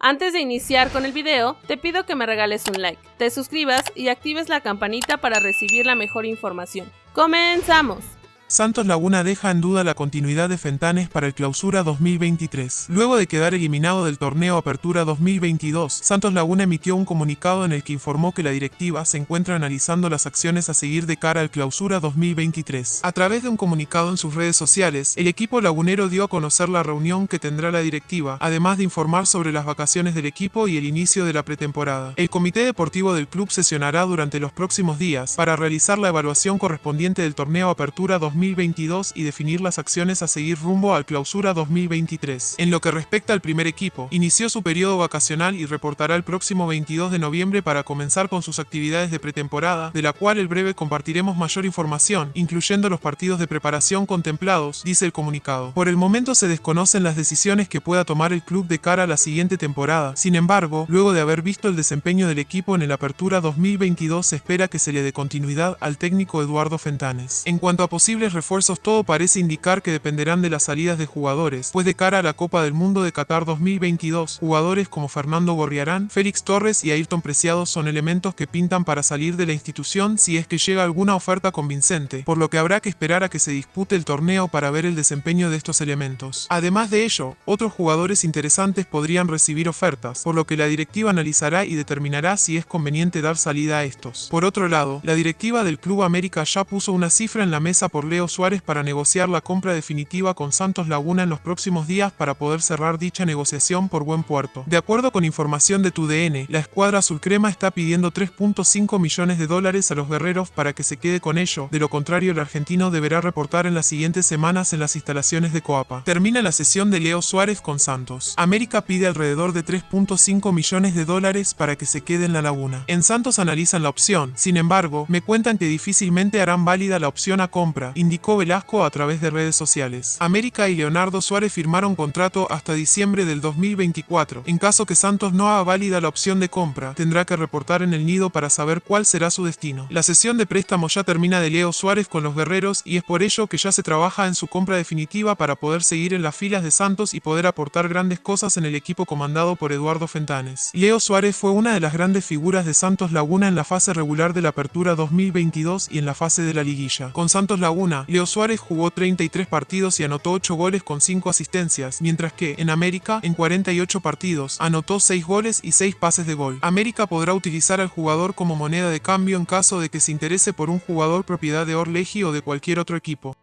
Antes de iniciar con el video, te pido que me regales un like, te suscribas y actives la campanita para recibir la mejor información. ¡Comenzamos! Santos Laguna deja en duda la continuidad de Fentanes para el Clausura 2023. Luego de quedar eliminado del torneo Apertura 2022, Santos Laguna emitió un comunicado en el que informó que la directiva se encuentra analizando las acciones a seguir de cara al Clausura 2023. A través de un comunicado en sus redes sociales, el equipo lagunero dio a conocer la reunión que tendrá la directiva, además de informar sobre las vacaciones del equipo y el inicio de la pretemporada. El comité deportivo del club sesionará durante los próximos días para realizar la evaluación correspondiente del torneo Apertura 2023 2022 y definir las acciones a seguir rumbo al clausura 2023. En lo que respecta al primer equipo, inició su periodo vacacional y reportará el próximo 22 de noviembre para comenzar con sus actividades de pretemporada, de la cual el breve compartiremos mayor información, incluyendo los partidos de preparación contemplados, dice el comunicado. Por el momento se desconocen las decisiones que pueda tomar el club de cara a la siguiente temporada. Sin embargo, luego de haber visto el desempeño del equipo en el Apertura 2022 se espera que se le dé continuidad al técnico Eduardo Fentanes. En cuanto a posibles refuerzos todo parece indicar que dependerán de las salidas de jugadores, pues de cara a la Copa del Mundo de Qatar 2022, jugadores como Fernando Gorriarán, Félix Torres y Ayrton Preciado son elementos que pintan para salir de la institución si es que llega alguna oferta convincente, por lo que habrá que esperar a que se dispute el torneo para ver el desempeño de estos elementos. Además de ello, otros jugadores interesantes podrían recibir ofertas, por lo que la directiva analizará y determinará si es conveniente dar salida a estos. Por otro lado, la directiva del Club América ya puso una cifra en la mesa por Leo Suárez para negociar la compra definitiva con Santos Laguna en los próximos días para poder cerrar dicha negociación por buen puerto. De acuerdo con información de TUDN, la escuadra azulcrema está pidiendo 3.5 millones de dólares a los guerreros para que se quede con ello, de lo contrario el argentino deberá reportar en las siguientes semanas en las instalaciones de Coapa. Termina la sesión de Leo Suárez con Santos. América pide alrededor de 3.5 millones de dólares para que se quede en la laguna. En Santos analizan la opción, sin embargo, me cuentan que difícilmente harán válida la opción a compra, indicó Velasco a través de redes sociales. América y Leonardo Suárez firmaron contrato hasta diciembre del 2024. En caso que Santos no haga válida la opción de compra, tendrá que reportar en el nido para saber cuál será su destino. La sesión de préstamo ya termina de Leo Suárez con los guerreros y es por ello que ya se trabaja en su compra definitiva para poder seguir en las filas de Santos y poder aportar grandes cosas en el equipo comandado por Eduardo Fentanes. Leo Suárez fue una de las grandes figuras de Santos Laguna en la fase regular de la Apertura 2022 y en la fase de la liguilla. Con Santos Laguna, Leo Suárez jugó 33 partidos y anotó 8 goles con 5 asistencias, mientras que, en América, en 48 partidos, anotó 6 goles y 6 pases de gol. América podrá utilizar al jugador como moneda de cambio en caso de que se interese por un jugador propiedad de Orleji o de cualquier otro equipo.